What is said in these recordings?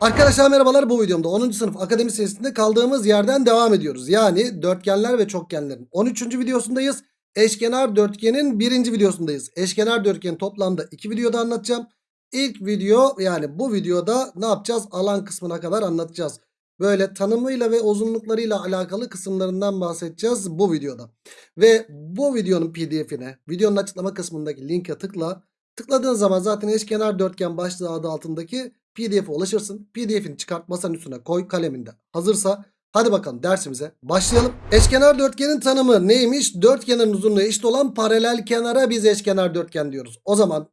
Arkadaşlar merhabalar bu videomda 10. sınıf akademi serisinde kaldığımız yerden devam ediyoruz. Yani dörtgenler ve çokgenlerin 13. videosundayız. Eşkenar dörtgenin 1. videosundayız. Eşkenar dörtgeni toplamda 2 videoda anlatacağım. İlk video yani bu videoda ne yapacağız? Alan kısmına kadar anlatacağız. Böyle tanımıyla ve uzunluklarıyla alakalı kısımlarından bahsedeceğiz bu videoda. Ve bu videonun pdf'ine videonun açıklama kısmındaki linke tıkla. Tıkladığın zaman zaten eşkenar dörtgen başlığı adı altındaki pdf'e ulaşırsın. Pdf'ini çıkart masanın üstüne koy kaleminde. Hazırsa hadi bakalım dersimize başlayalım. Eşkenar dörtgenin tanımı neymiş? Dörtgenin uzunluğu eşit olan paralel kenara biz eşkenar dörtgen diyoruz. O zaman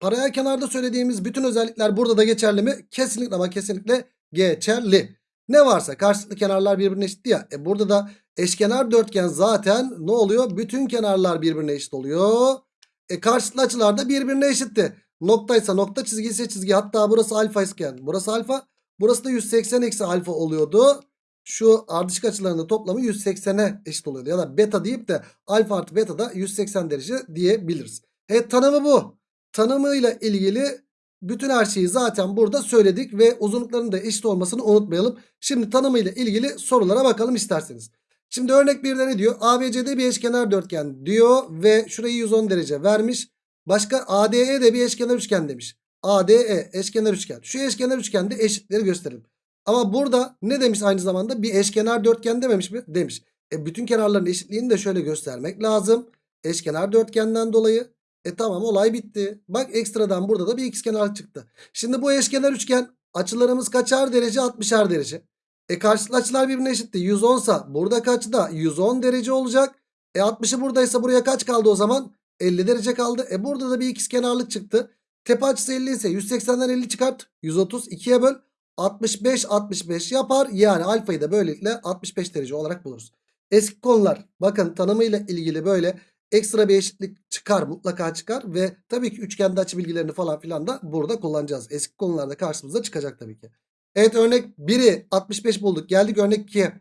paralel kenarda söylediğimiz bütün özellikler burada da geçerli mi? Kesinlikle ama kesinlikle geçerli. Ne varsa karşılıklı kenarlar birbirine eşit ya. E burada da eşkenar dörtgen zaten ne oluyor? Bütün kenarlar birbirine eşit oluyor. E karşılıklı açılar da birbirine eşitti. Noktaysa nokta çizgi ise çizgi. Hatta burası alfa iken burası alfa. Burası da 180 eksi alfa oluyordu. Şu ardışık açılarının toplamı 180'e eşit oluyordu. Ya da beta deyip de alfa artı beta da 180 derece diyebiliriz. Evet tanımı bu. Tanımıyla ilgili bütün her şeyi zaten burada söyledik ve uzunluklarının da eşit olmasını unutmayalım. Şimdi tanımıyla ilgili sorulara bakalım isterseniz. Şimdi örnek 1'de ne diyor? ABCD bir eşkenar dörtgen diyor ve şurayı 110 derece vermiş. Başka ADE de bir eşkenar üçgen demiş. ADE eşkenar üçgen. Şu eşkenar üçgende eşitleri gösterelim. Ama burada ne demiş aynı zamanda? Bir eşkenar dörtgen dememiş mi? Demiş. E bütün kenarların eşitliğini de şöyle göstermek lazım. Eşkenar dörtgenden dolayı. E tamam olay bitti. Bak ekstradan burada da bir ikizkenar çıktı. Şimdi bu eşkenar üçgen açılarımız kaçar derece? 60'ar derece. E karşılıklı açılar birbirine eşitti. 110 sa burada kaçta? 110 derece olacak. E 60'ı buradaysa buraya kaç kaldı o zaman? 50 derece kaldı. E burada da bir ikizkenarlık çıktı. Tepe açısı 50 ise 180'den 50 çıkart. 130 2'ye böl. 65 65 yapar. Yani alfayı da böylelikle 65 derece olarak buluruz. Eski konular bakın tanımıyla ilgili böyle ekstra bir eşitlik çıkar mutlaka çıkar ve tabii ki üçgende açı bilgilerini falan filan da burada kullanacağız. Eski konularda karşımıza çıkacak tabii ki. Evet örnek 1'i 65 bulduk. Geldik örnek 2'ye.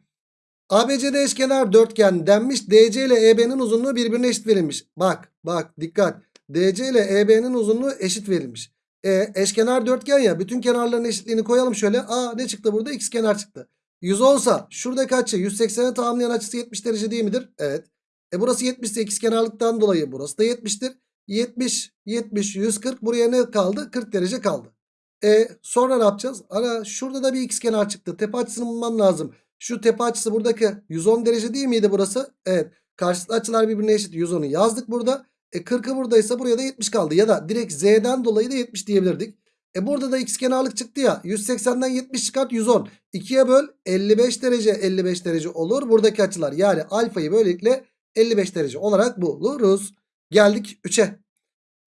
ABCD eşkenar dörtgen denmiş. DC ile EB'nin uzunluğu birbirine eşit verilmiş. Bak bak dikkat. DC ile EB'nin uzunluğu eşit verilmiş. E, eşkenar dörtgen ya. Bütün kenarların eşitliğini koyalım şöyle. Aa ne çıktı burada? X kenar çıktı. 110 sa şuradaki açı 180'e tamamlayan açısı 70 derece değil midir? Evet. E burası 70 ise kenarlıktan dolayı burası da 70'tir. 70, 70, 140 buraya ne kaldı? 40 derece kaldı. E sonra ne yapacağız? Ana şurada da bir x kenar çıktı. Tepe açısını bulmam lazım. Şu tepe açısı buradaki 110 derece değil miydi burası? Evet. Karşılıklı açılar birbirine eşit. 110'u yazdık burada. E 40'ı buradaysa buraya da 70 kaldı. Ya da direkt z'den dolayı da 70 diyebilirdik. E burada da x kenarlık çıktı ya. 180'den 70 çıkart 110. 2'ye böl 55 derece 55 derece olur. Buradaki açılar yani alfayı böylelikle 55 derece olarak buluruz. Geldik 3'e.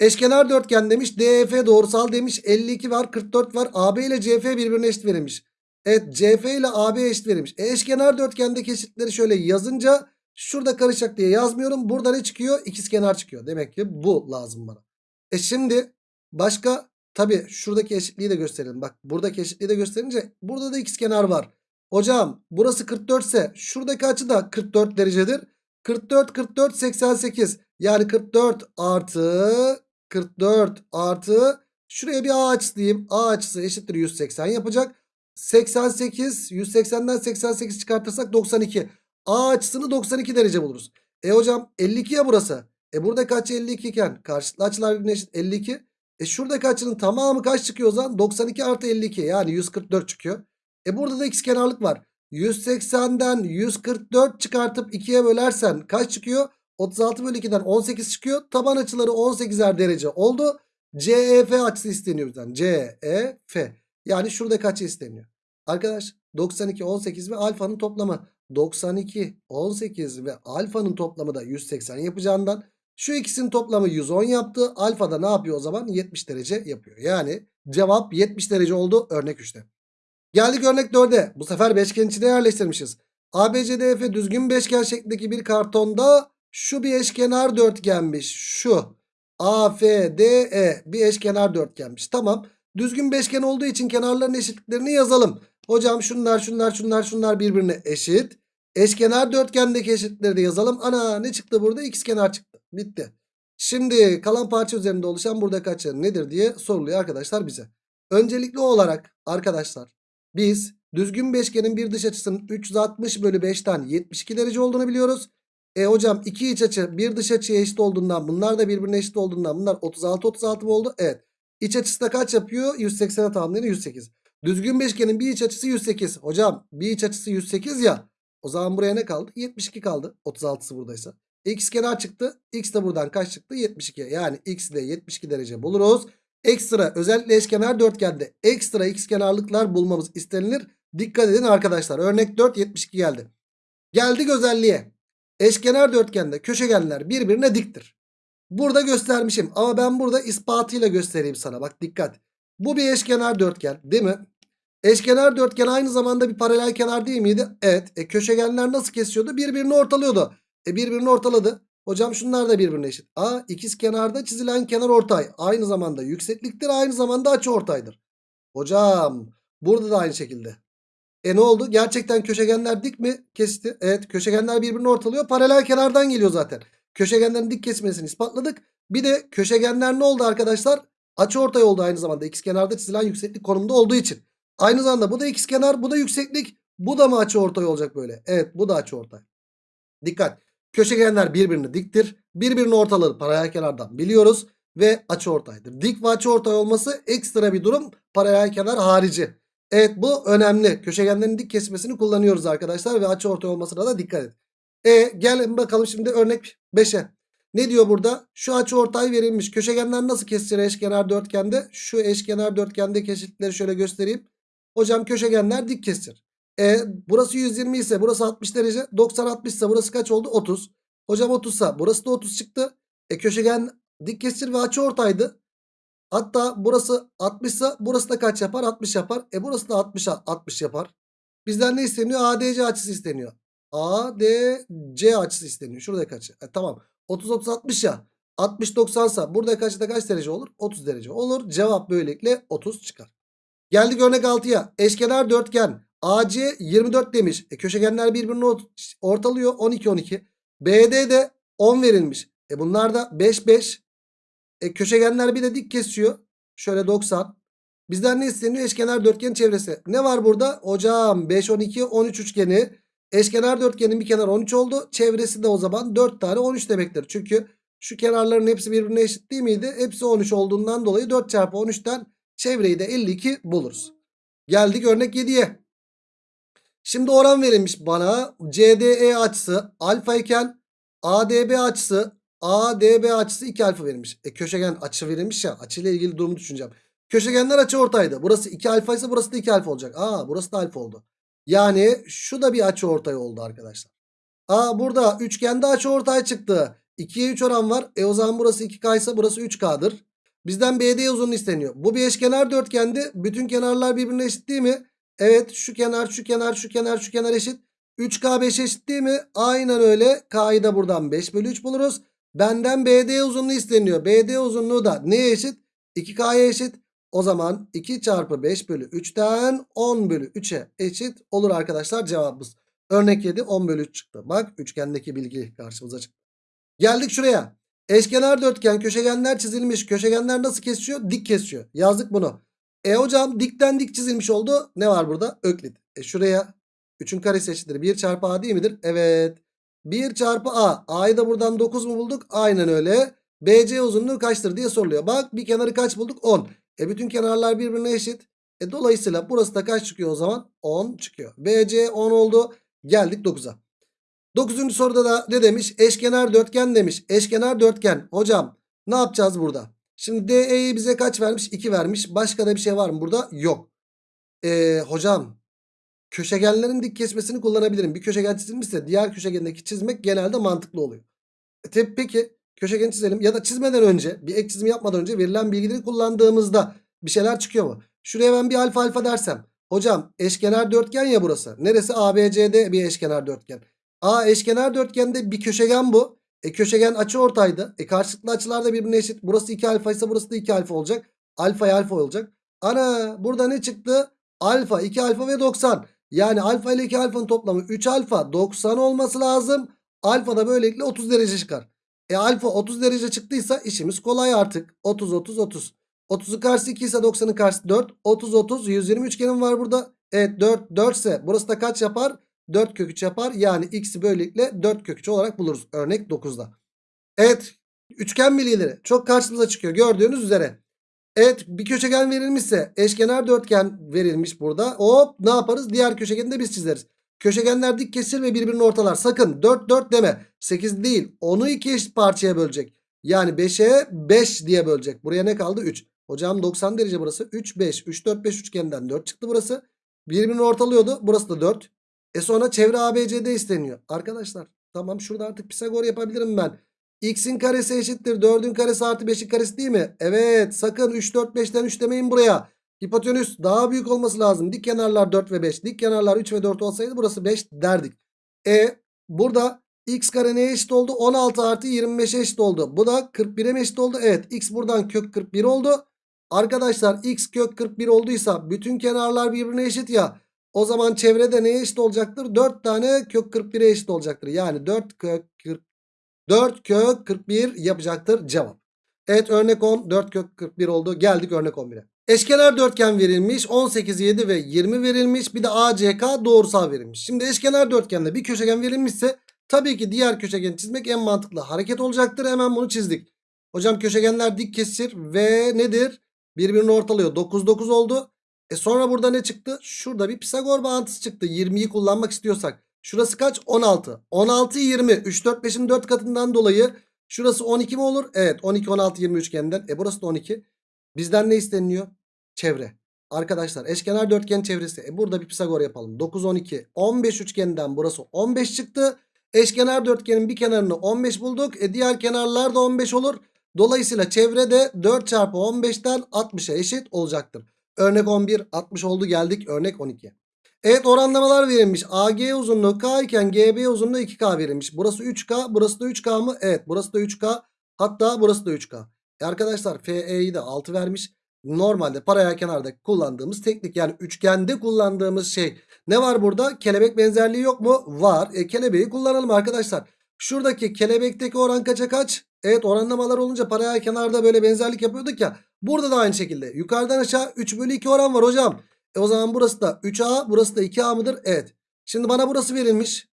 Eşkenar dörtgen demiş. DEF doğrusal demiş. 52 var 44 var. AB ile CF birbirine eşit verilmiş. Evet CF ile AB eşit verilmiş. E, eşkenar dörtgendeki eşitleri şöyle yazınca şurada karışacak diye yazmıyorum. Burada ne çıkıyor? İkizkenar çıkıyor. Demek ki bu lazım bana. E şimdi başka tabi şuradaki eşitliği de gösterelim. Bak buradaki eşitliği de gösterince burada da ikizkenar var. Hocam burası 44 ise şuradaki açı da 44 derecedir. 44 44 88 yani 44 artı 44 artı şuraya bir A açısı diyeyim. A açısı eşittir 180 yapacak. 88 180'den 88 çıkartırsak 92. A açısını 92 derece buluruz. E hocam 52 ya burası. E burada kaç 52 iken karşılıklı açılar birbirine eşit 52. E şuradaki açının tamamı kaç çıkıyor o zaman? 92 artı 52 yani 144 çıkıyor. E burada da kenarlık var. 180'den 144 çıkartıp 2'ye bölersen kaç çıkıyor? 36 bölü 2'den 18 çıkıyor. Taban açıları 18'er derece oldu. CEF açısı isteniyor bizden. CEF. Yani şurada kaç isteniyor? Arkadaş 92, 18 ve alfanın toplamı. 92, 18 ve alfanın toplamı da 180 yapacağından şu ikisinin toplamı 110 yaptı. Alfa da ne yapıyor o zaman? 70 derece yapıyor. Yani cevap 70 derece oldu örnek 3'te. Geldik örnek 4'e. Bu sefer beşgen içine yerleştirmişiz. ABCDF düzgün beşgen şeklindeki bir kartonda şu bir eşkenar dörtgenmiş. Şu. AFDE bir eşkenar dörtgenmiş. Tamam. Düzgün beşgen olduğu için kenarların eşitliklerini yazalım. Hocam şunlar şunlar şunlar şunlar birbirine eşit. Eşkenar dörtgendeki eşitlikleri de yazalım. Ana ne çıktı burada? kenar çıktı. Bitti. Şimdi kalan parça üzerinde oluşan burada kaçı nedir diye soruluyor arkadaşlar bize. Öncelikli olarak arkadaşlar biz düzgün beşgenin bir dış açısının 360 bölü 5'ten 72 derece olduğunu biliyoruz. E hocam iki iç açı bir dış açıya eşit olduğundan bunlar da birbirine eşit olduğundan bunlar 36 36 mı oldu? Evet. İç açısı da kaç yapıyor? 180'e tamamlayan 108. Düzgün beşgenin bir iç açısı 108. Hocam bir iç açısı 108 ya. O zaman buraya ne kaldı? 72 kaldı. 36'sı buradaysa. X kenar çıktı. X de buradan kaç çıktı? 72. Yani X de 72 derece buluruz. Ekstra özellikle eşkenar dörtgende ekstra x kenarlıklar bulmamız istenilir. Dikkat edin arkadaşlar. Örnek 4 72 geldi. Geldik özelliğe. Eşkenar dörtgende köşegenler birbirine diktir. Burada göstermişim ama ben burada ispatıyla göstereyim sana. Bak dikkat. Bu bir eşkenar dörtgen değil mi? Eşkenar dörtgen aynı zamanda bir paralel kenar değil miydi? Evet. E, köşegenler nasıl kesiyordu? Birbirini ortalıyordu. E, birbirini ortaladı. Hocam şunlar da birbirine eşit. A ikiz kenarda çizilen kenar ortay. Aynı zamanda yüksekliktir aynı zamanda açı ortaydır. Hocam burada da aynı şekilde. E ne oldu? Gerçekten köşegenler dik mi kesti? Evet köşegenler birbirini ortalıyor. Paralel kenardan geliyor zaten. Köşegenlerin dik kesmesini ispatladık. Bir de köşegenler ne oldu arkadaşlar? Açı ortay oldu aynı zamanda. İkiz kenarda çizilen yükseklik konumda olduğu için. Aynı zamanda bu da ikiz kenar bu da yükseklik. Bu da mı açı ortay olacak böyle? Evet bu da açı ortay. Dikkat. Köşegenler birbirine diktir. Birbirini ortaları paralel kenardan biliyoruz. Ve açı ortaydır. Dik ve açı ortay olması ekstra bir durum. Paralel kenar harici. Evet bu önemli. Köşegenlerin dik kesmesini kullanıyoruz arkadaşlar. Ve açı ortay olmasına da dikkat et. E gel bakalım şimdi örnek 5'e. Ne diyor burada? Şu açı ortay verilmiş. Köşegenler nasıl kesilir eşkenar dörtgende? Şu eşkenar dörtgende kesitleri şöyle göstereyim. Hocam köşegenler dik kesir. E, burası 120 ise burası 60 derece. 90 60 ise burası kaç oldu? 30. Hocam 30 ise burası da 30 çıktı. E köşegen dik kesir ve açı ortaydı. Hatta burası 60 ise burası da kaç yapar? 60 yapar. E burası da 60 60 yapar. Bizden ne isteniyor? ADC açısı isteniyor. ADC açısı isteniyor. Şurada kaç? E, tamam. 30 30 60 ya. 60 90 ise burada kaçta kaç derece olur? 30 derece olur. Cevap böylelikle 30 çıkar. Geldik örnek 6'ya. Eşkenar dörtgen AC 24 demiş. E, köşegenler birbirini ortalıyor. 12 12. BD de 10 verilmiş. E bunlar da 5 5. E köşegenler bir de dik kesiyor. Şöyle 90. Bizden ne isteniyor? Eşkenar dörtgen çevresi. Ne var burada? Hocam 5 12 13 üçgeni. Eşkenar dörtgenin bir kenar 13 oldu. Çevresi de o zaman 4 tane 13 demektir. Çünkü şu kenarların hepsi birbirine eşit değil miydi? Hepsi 13 olduğundan dolayı 4 çarpı 13'ten çevreyi de 52 buluruz. Geldik örnek 7'ye. Şimdi oran verilmiş bana. CDE açısı alfa iken ADB açısı ADB açısı 2 alfa verilmiş. E köşegen açı verilmiş ya. Açıyla ilgili durumu düşüneceğim. Köşegenler açı ortaydı. Burası 2 alfa ise burası da 2 alfa olacak. Aa burası da alfa oldu. Yani şu da bir açı ortay oldu arkadaşlar. Aa burada üçgende açı ortay çıktı. 2'ye 3 oran var. E o zaman burası 2K ise burası 3K'dır. Bizden BD uzunluğu isteniyor. Bu bir eşkenar dörtgendi. Bütün kenarlar birbirine eşit değil mi? Evet şu kenar şu kenar şu kenar şu kenar eşit. 3K 5 eşit değil mi? Aynen öyle. K'yı da buradan 5 bölü 3 buluruz. Benden BD uzunluğu isteniyor. BD uzunluğu da neye eşit? 2K'ya eşit. O zaman 2 çarpı 5 bölü 3'ten 10 bölü 3'e eşit olur arkadaşlar cevabımız. Örnek 7 10 bölü 3 çıktı. Bak üçgendeki bilgi karşımıza çıktı. Geldik şuraya. Eşkenar dörtgen köşegenler çizilmiş. Köşegenler nasıl kesiyor? Dik kesiyor. Yazdık bunu. E hocam dikten dik çizilmiş oldu. Ne var burada? Öklit. E şuraya 3'ün karesi eşittir. 1 çarpı A değil midir? Evet. 1 çarpı A. A'yı da buradan 9 mu bulduk? Aynen öyle. BC uzunluğu kaçtır diye soruluyor. Bak bir kenarı kaç bulduk? 10. E bütün kenarlar birbirine eşit. E dolayısıyla burası da kaç çıkıyor o zaman? 10 çıkıyor. BC 10 oldu. Geldik 9'a. 9. soruda da ne demiş? Eşkenar dörtgen demiş. Eşkenar dörtgen. Hocam ne yapacağız burada? Şimdi DE'yi bize kaç vermiş? 2 vermiş. Başka da bir şey var mı burada? Yok. Ee, hocam köşegenlerin dik kesmesini kullanabilirim. Bir köşegen çizilmişse diğer köşegendeki çizmek genelde mantıklı oluyor. E, peki köşegen çizelim ya da çizmeden önce bir ek çizimi yapmadan önce verilen bilgileri kullandığımızda bir şeyler çıkıyor mu? Şuraya ben bir alfa alfa dersem. Hocam eşkenar dörtgen ya burası. Neresi? ABCD bir eşkenar dörtgen. A eşkenar dörtgende bir köşegen bu. E köşegen açı ortaydı. E karşılıklı açılar da birbirine eşit. Burası 2 alfa ise burası da 2 alfa olacak. Alfa alfa olacak. Ana burada ne çıktı? Alfa 2 alfa ve 90. Yani alfa ile 2 alfanın toplamı 3 alfa 90 olması lazım. Alfa da böylelikle 30 derece çıkar. E alfa 30 derece çıktıysa işimiz kolay artık. 30 30 30. 30'un karşısı 2 ise 90'ın karşısı 4. 30 30 120 üçgenim var burada. Evet 4 4 ise burası da kaç yapar? 4 kök 3 yapar. Yani x'i böylelikle 4 kök 3 olarak buluruz. Örnek 9'da. Evet üçgen bilgileri çok karşımıza çıkıyor gördüğünüz üzere. Evet bir köşegen verilmişse eşkenar dörtgen verilmiş burada. Hop ne yaparız? Diğer köşegeni de biz çizeriz. Köşegenler dik kesir ve birbirini ortalar. Sakın 4 4 deme. 8 değil. 10'u 2 eşit parçaya bölecek. Yani 5'e 5 diye bölecek. Buraya ne kaldı? 3. Hocam 90 derece burası. 3 5. 3 4 5 üçgeninden 4 çıktı burası. Birbirini ortalıyordu. Burası da 4. E sonra çevre ABCD isteniyor. Arkadaşlar tamam şurada artık Pisagor yapabilirim ben. X'in karesi eşittir 4'ün karesi artı 5'in karesi değil mi? Evet sakın 3 4 5'ten 3 demeyin buraya. Hipotenüs daha büyük olması lazım. Dik kenarlar 4 ve 5. Dik kenarlar 3 ve 4 olsaydı burası 5 derdik. E burada x kare neye eşit oldu? 16 artı 25'e eşit oldu. Bu da 41'e mi eşit oldu? Evet x buradan kök 41 oldu. Arkadaşlar x kök 41 olduysa bütün kenarlar birbirine eşit ya. O zaman çevrede neye eşit olacaktır? 4 tane kök 41'e eşit olacaktır. Yani 4 kök 40 4 kök 41 yapacaktır cevap. Evet örnek 10 4 kök 41 oldu. Geldik örnek 11'e. Eşkenar dörtgen verilmiş. 18, 7 ve 20 verilmiş. Bir de ACK doğrusal verilmiş. Şimdi eşkenar dörtgende bir köşegen verilmişse tabii ki diğer köşegeni çizmek en mantıklı hareket olacaktır. Hemen bunu çizdik. Hocam köşegenler dik kesir ve nedir? Birbirini ortalıyor. 9 9 oldu. E sonra burada ne çıktı? Şurada bir Pisagor bağıntısı çıktı. 20'yi kullanmak istiyorsak. Şurası kaç? 16. 16 20. 3 4 5'in 4 katından dolayı şurası 12 mi olur? Evet 12 16 20 üçgeninden. E burası da 12. Bizden ne isteniliyor? Çevre. Arkadaşlar eşkenar dörtgen çevresi. E burada bir Pisagor yapalım. 9 12 15 üçgeninden burası 15 çıktı. Eşkenar dörtgenin bir kenarını 15 bulduk. E diğer kenarlar da 15 olur. Dolayısıyla çevrede 4 çarpı 15'ten 60'a eşit olacaktır. Örnek 11 60 oldu geldik örnek 12. Evet oranlamalar verilmiş. AG uzunluğu K iken GB uzunluğu 2K verilmiş. Burası 3K burası da 3K mı? Evet burası da 3K. Hatta burası da 3K. E arkadaşlar FE'yi de 6 vermiş. Normalde paralel kenarda kullandığımız teknik yani üçgende kullandığımız şey. Ne var burada? Kelebek benzerliği yok mu? Var. E kelebeği kullanalım arkadaşlar. Şuradaki kelebekteki oran kaça kaç? Evet oranlamalar olunca paralel kenarda böyle benzerlik yapıyorduk ya. Burada da aynı şekilde. Yukarıdan aşağı 3 bölü 2 oran var hocam. E o zaman burası da 3A burası da 2A mıdır? Evet. Şimdi bana burası verilmiş.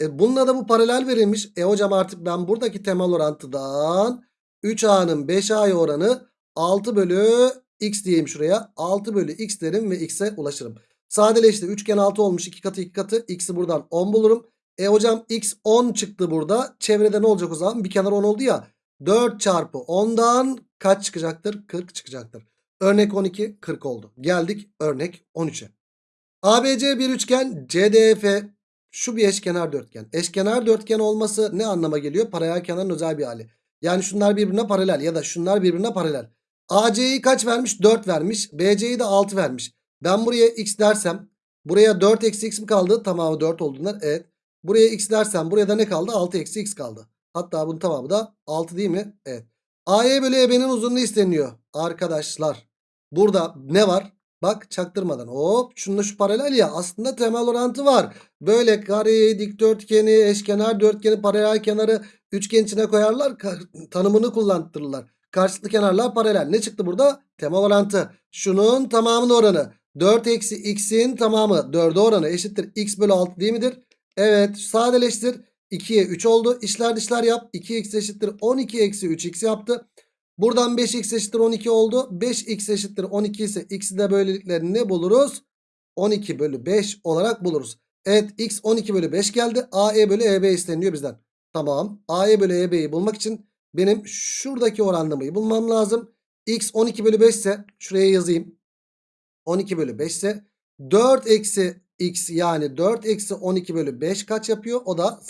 E bununla da bu paralel verilmiş. E hocam artık ben buradaki temel orantıdan 3A'nın 5A'ya oranı 6 bölü x diyeyim şuraya. 6 bölü x derim ve x'e ulaşırım. Sadeleşti. Üçgen 6 olmuş. 2 katı 2 katı. X'i buradan 10 bulurum. E hocam x 10 çıktı burada. Çevrede ne olacak o zaman? Bir kenar 10 oldu ya. 4 çarpı 10'dan kaç çıkacaktır? 40 çıkacaktır. Örnek 12 40 oldu. Geldik örnek 13'e. ABC bir üçgen CDF şu bir eşkenar dörtgen. Eşkenar dörtgen olması ne anlama geliyor? Paralel kenarın özel bir hali. Yani şunlar birbirine paralel ya da şunlar birbirine paralel. AC'yi kaç vermiş? 4 vermiş. BC'yi de 6 vermiş. Ben buraya x dersem buraya 4 eksi x mi kaldı? Tamamı 4 olduğundan evet. Buraya x dersem buraya da ne kaldı? 6 eksi x kaldı. Hatta bunun tamamı da 6 değil mi? Evet. AE bölü EB'nin uzunluğu isteniyor. Arkadaşlar burada ne var? Bak çaktırmadan hop şununla şu paralel ya aslında temel orantı var. Böyle kareyi, dikdörtgeni, eşkenar dörtgeni, paralel kenarı üçgen içine koyarlar. Tanımını kullandırırlar. Karşılıklı kenarlar paralel. Ne çıktı burada? Temel orantı. Şunun tamamının oranı. 4 eksi x'in tamamı 4'e oranı eşittir. x bölü 6 değil midir? Evet sadeleştir. 2'ye 3 oldu. İşler dışlar yap. 2x eşittir 12 eksi 3x yaptı. Buradan 5x eşittir 12 oldu. 5x eşittir 12 ise x'i de böylelikle ne buluruz? 12 bölü 5 olarak buluruz. Evet x 12 bölü 5 geldi. AE bölü EB isteniyor bizden. Tamam. AE bölü EB'yi bulmak için benim şuradaki oranlamayı bulmam lazım. X 12 bölü 5 ise şuraya yazayım. 12 bölü 5 ise 4 eksi x yani 4 eksi 12 bölü 5 kaç yapıyor? O da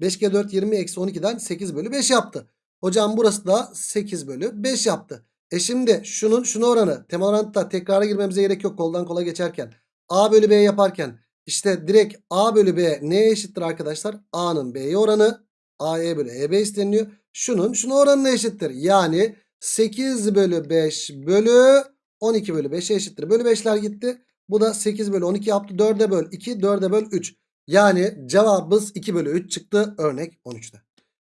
5 kere 4 20 eksi 12'den 8 bölü 5 yaptı. Hocam burası da 8 bölü 5 yaptı. E şimdi şunun şunu oranı temel orantıda tekrara girmemize gerek yok koldan kola geçerken. A bölü B yaparken işte direkt A bölü B neye eşittir arkadaşlar? A'nın B'ye oranı AE bölü EB isteniliyor. Şunun şunu oranına eşittir. Yani 8 bölü 5 bölü 12 bölü 5'e eşittir. Bölü 5'ler gitti. Bu da 8 bölü 12 yaptı. 4'e böl 2 4'e böl 3. Yani cevabımız 2 bölü 3 çıktı örnek 13'te.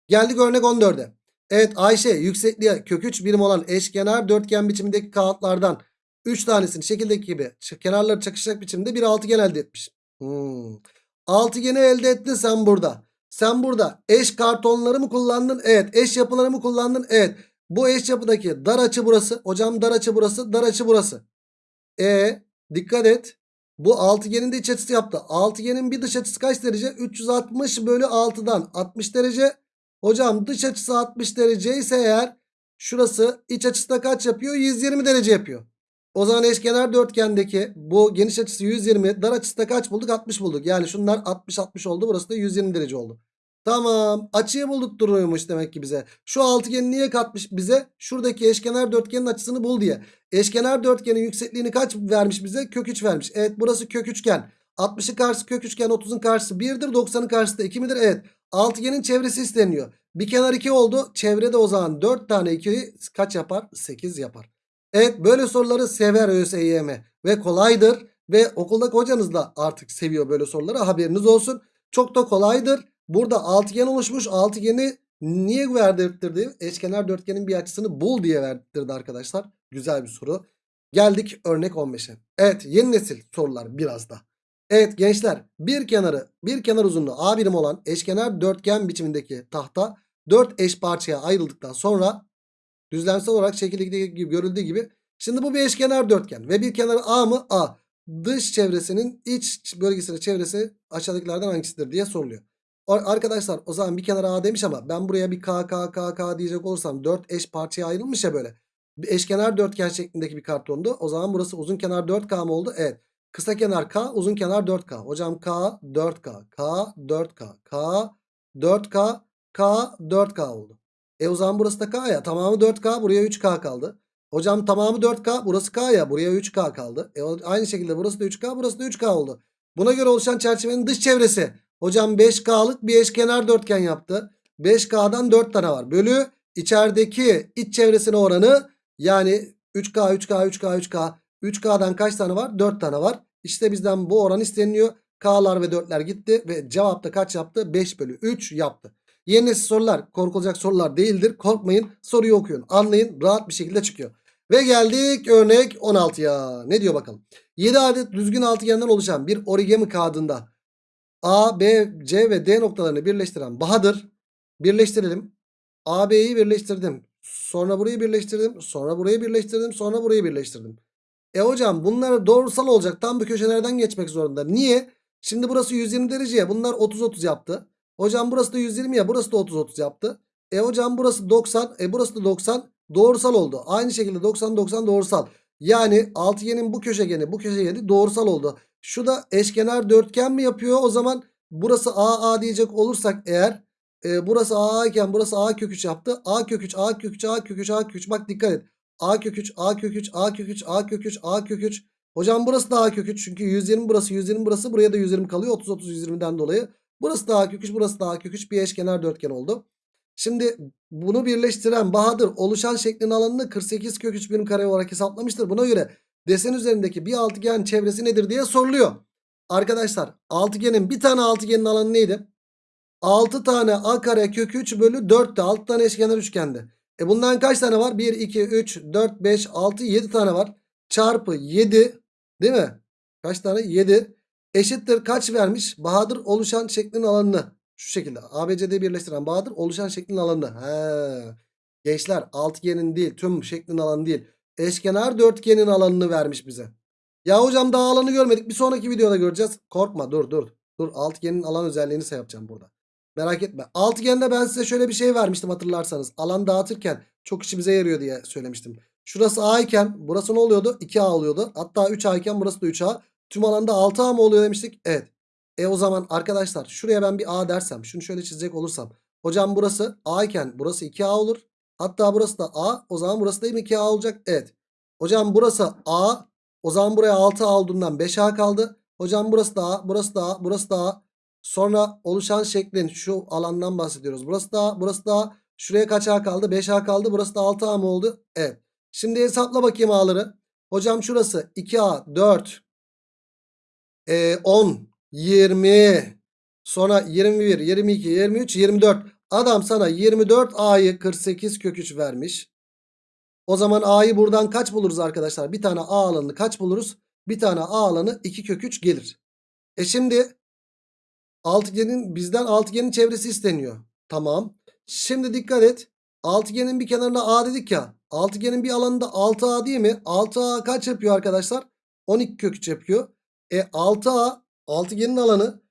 Geldik örnek 14'e. Evet Ayşe yüksekliğe kök 3 birim olan eşkenar dörtgen biçimindeki kağıtlardan 3 tanesini şekildeki gibi kenarları çakışacak biçimde bir altıgen elde etmiş. Hmm. Altıgeni elde ettin sen burada. Sen burada eş kartonları mı kullandın? Evet. Eş yapıları mı kullandın? Evet. Bu eş yapıdaki dar açı burası. Hocam dar açı burası. Dar açı burası. E dikkat et. Bu altıgenin de iç açısı yaptı. Altıgenin bir dış açısı kaç derece? 360 bölü 6'dan 60 derece. Hocam dış açısı 60 derece ise eğer şurası iç açısı da kaç yapıyor? 120 derece yapıyor. O zaman eşkenar dörtgendeki bu geniş açısı 120 dar açısı da kaç bulduk? 60 bulduk. Yani şunlar 60-60 oldu. Burası da 120 derece oldu. Tamam. Açıyı bulduk duruyormuş demek ki bize. Şu altıgeni niye katmış bize? Şuradaki eşkenar dörtgenin açısını bul diye. Eşkenar dörtgenin yüksekliğini kaç vermiş bize? Kök 3 vermiş. Evet burası kök üçgen. 60'ın karşısı kök üçgen 30'un karşısı 1'dir 90'ın karşısı da 2 midir? Evet. Altıgenin çevresi isteniyor. Bir kenar 2 oldu. Çevrede o zaman 4 tane 2'yi kaç yapar? 8 yapar. Evet böyle soruları sever ÖSYM ve kolaydır. Ve okuldaki hocanız da artık seviyor böyle soruları haberiniz olsun. Çok da kolaydır. Burada altıgen oluşmuş. Altıgeni niye verdirttirdi? Eşkenar dörtgenin bir açısını bul diye verdirtti arkadaşlar. Güzel bir soru. Geldik örnek 15'e. Evet yeni nesil sorular biraz da. Evet gençler bir kenarı bir kenar uzunluğu A birim olan eşkenar dörtgen biçimindeki tahta 4 eş parçaya ayrıldıktan sonra düzlemsel olarak şekildeki gibi görüldüğü gibi şimdi bu bir eşkenar dörtgen ve bir kenarı A mı? A. Dış çevresinin iç bölgesinin çevresi aşağıdakilerden hangisidir diye soruluyor. Arkadaşlar o zaman bir kenara A demiş ama ben buraya bir K K K K diyecek olursam 4 eş parçaya ayrılmış ya böyle. Bir eşkenar dörtgen şeklindeki bir kartondu. O zaman burası uzun kenar 4K mı oldu? Evet. Kısa kenar K, uzun kenar 4K. Hocam K 4K, K 4K, K 4K, K 4K oldu. E o zaman burası da K ya. Tamamı 4K, buraya 3K kaldı. Hocam tamamı 4K, burası K ya. Buraya 3K kaldı. E aynı şekilde burası da 3K, burası da 3K oldu. Buna göre oluşan çerçevenin dış çevresi. Hocam 5K'lık bir eşkenar dörtgen yaptı. 5K'dan 4 tane var. Bölü içerideki iç çevresine oranı yani 3K, 3K, 3K, 3K. 3K'dan kaç tane var? 4 tane var. İşte bizden bu oran isteniliyor. K'lar ve 4'ler gitti ve cevapta kaç yaptı? 5 bölü 3 yaptı. Yeni nesil sorular korkulacak sorular değildir. Korkmayın soruyu okuyun. Anlayın rahat bir şekilde çıkıyor. Ve geldik örnek 16'ya. Ne diyor bakalım. 7 adet düzgün altıgenden oluşan bir origami kağıdında A, B, C ve D noktalarını birleştiren Bahadır. Birleştirelim. A, B'yi birleştirdim. Sonra burayı birleştirdim. Sonra burayı birleştirdim. Sonra burayı birleştirdim. E hocam bunlar doğrusal olacak. Tam bu köşelerden geçmek zorunda. Niye? Şimdi burası 120 derece ya. Bunlar 30-30 yaptı. Hocam burası da 120 ya. Burası da 30-30 yaptı. E hocam burası 90. E burası da 90. Doğrusal oldu. Aynı şekilde 90-90 doğrusal. Yani altıgenin bu köşegeni bu köşegeni doğrusal oldu. Şu da eşkenar dörtgen mi yapıyor? O zaman burası A A diyecek olursak eğer e, burası A iken burası A kök 3 yaptı. A kök 3 A kök 3 A kök 3 A kök 3 bak dikkat et. A kök 3 A kök 3 A kök 3 A kök 3 A kök 3. Hocam burası da A kök 3 çünkü 120 burası 120 burası buraya da 120 kalıyor 30 30 120'den dolayı. Burası da A kök 3 burası da A kök 3 bir eşkenar dörtgen oldu. Şimdi bunu birleştiren Bahadır oluşan şeklin alanını 48 kök 3 birim kare olarak hesaplamıştır. Buna göre desen üzerindeki bir altıgen çevresi nedir diye soruluyor. Arkadaşlar altıgenin bir tane altıgenin alanı neydi? 6 tane a kare kök 3 bölü 4'te 6 tane eşkenar üçgende. E bundan kaç tane var? 1, 2, 3, 4, 5, 6, 7 tane var. Çarpı 7 değil mi? Kaç tane? 7 eşittir kaç vermiş? Bahadır oluşan şeklin alanını. Şu şekilde ABCD'yi birleştiren Bahadır oluşan şeklin alanını. He. Gençler altıgenin değil tüm şeklin alanı değil. Eşkenar dörtgenin alanını vermiş bize. Ya hocam daha alanı görmedik. Bir sonraki videoda göreceğiz. Korkma dur dur. Dur altıgenin alan özelliğini say yapacağım burada. Merak etme. Altıgende ben size şöyle bir şey vermiştim hatırlarsanız. Alan dağıtırken çok işimize yarıyor diye söylemiştim. Şurası A iken burası ne oluyordu? 2A oluyordu. Hatta 3A iken burası da 3A. Tüm alanda 6A mı oluyor demiştik? Evet. E o zaman arkadaşlar şuraya ben bir A dersem. Şunu şöyle çizecek olursam. Hocam burası A iken burası 2A olur. Hatta burası da A. O zaman burası da mı 2A olacak? Evet. Hocam burası A. O zaman buraya 6A olduğundan 5A kaldı. Hocam burası da A. Burası da A. Burası da A. Sonra oluşan şeklin şu alandan bahsediyoruz. Burası da burası da şuraya kaç A kaldı? 5A kaldı. Burası da 6A mı oldu? Evet. Şimdi hesapla bakayım A'ları. Hocam şurası 2A 4 e, 10 20 sonra 21 22 23 24 Adam sana 24A'yı 48 kök 3 vermiş. O zaman A'yı buradan kaç buluruz arkadaşlar? Bir tane A alanını kaç buluruz? Bir tane A alanı 2 kök 3 gelir. E şimdi altıgenin bizden altıgenin çevresi isteniyor. Tamam. Şimdi dikkat et. Altıgenin bir kenarına A dedik ya. Altıgenin bir alanında 6A değil mi? 6A kaç yapıyor arkadaşlar? 12 kök 3 yapıyor. E 6A altıgenin alanı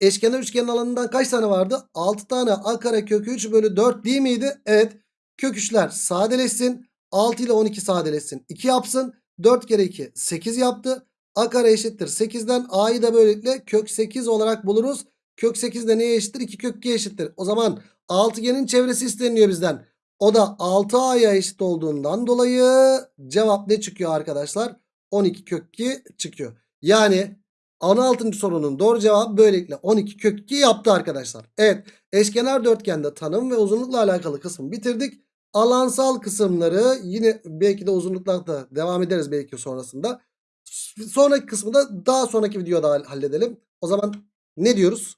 eşkenar üçgenin alanından kaç tane vardı? 6 tane A kare kök 3 bölü 4 değil miydi? Evet. Kök 3'ler sadeleşsin. 6 ile 12 sadeleşsin. 2 yapsın. 4 kere 2 8 yaptı. A kare eşittir 8'den A'yı da böylelikle kök 8 olarak buluruz. Kök 8 de neye eşittir? 2 kök 2 eşittir. O zaman altıgenin çevresi isteniyor bizden. O da 6A'ya eşit olduğundan dolayı cevap ne çıkıyor arkadaşlar? 12 kök 2 çıkıyor. Yani 16. sorunun doğru cevabı böylelikle 12 kök 2 yaptı arkadaşlar. Evet eşkenar dörtgende tanım ve uzunlukla alakalı kısmı bitirdik. Alansal kısımları yine belki de uzunluklarda devam ederiz belki sonrasında. Sonraki kısmı da daha sonraki videoda halledelim. O zaman ne diyoruz?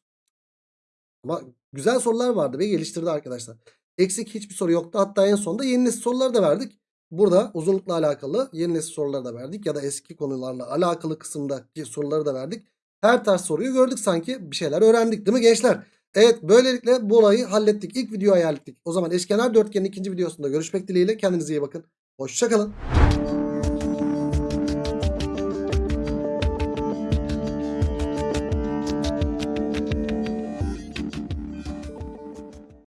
Ama güzel sorular vardı ve geliştirdi arkadaşlar. Eksik hiçbir soru yoktu. Hatta en sonunda yeni nesil soruları da verdik. Burada uzunlukla alakalı yeni nesil soruları da verdik. Ya da eski konularla alakalı kısımdaki soruları da verdik. Her tarz soruyu gördük sanki. Bir şeyler öğrendik değil mi gençler? Evet böylelikle bu olayı hallettik. İlk videoyu hallettik. O zaman eşkenar dörtgenin ikinci videosunda görüşmek dileğiyle. Kendinize iyi bakın. Hoşçakalın.